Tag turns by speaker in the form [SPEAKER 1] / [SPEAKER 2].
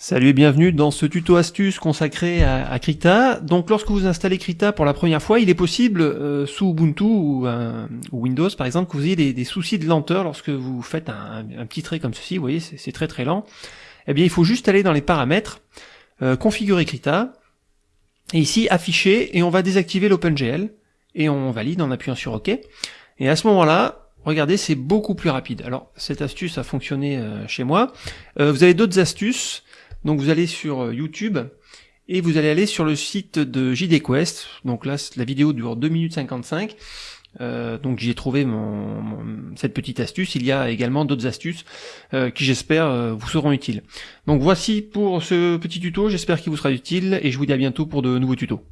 [SPEAKER 1] Salut et bienvenue dans ce tuto astuce consacré à, Krita. Donc lorsque vous installez Krita pour la première fois, il est possible euh, sous Ubuntu ou, Windows par exemple que vous ayez des, soucis de lenteur lorsque vous faites un, petit trait comme ceci, vous voyez c'est très très lent. Eh bien il faut juste aller dans les paramètres, euh, configurer Krita, et ici afficher et on va désactiver l'OpenGL et on valide en appuyant sur OK. Et à ce moment-là, regardez, c'est beaucoup plus rapide. Alors cette astuce a fonctionné euh, chez moi. vous avez d'autres astuces. Donc vous allez sur euh, YouTube et vous allez aller sur le site de JDQuest. Donc là, la vidéo dure 2 minutes 55. Euh, donc j'ai trouvé mon, cette petite astuce. Il y a également d'autres astuces euh, qui j'espère vous seront utiles. Donc voici pour ce petit tuto, j'espère qu'il vous sera utile et je vous dis à bientôt pour de nouveaux tutos.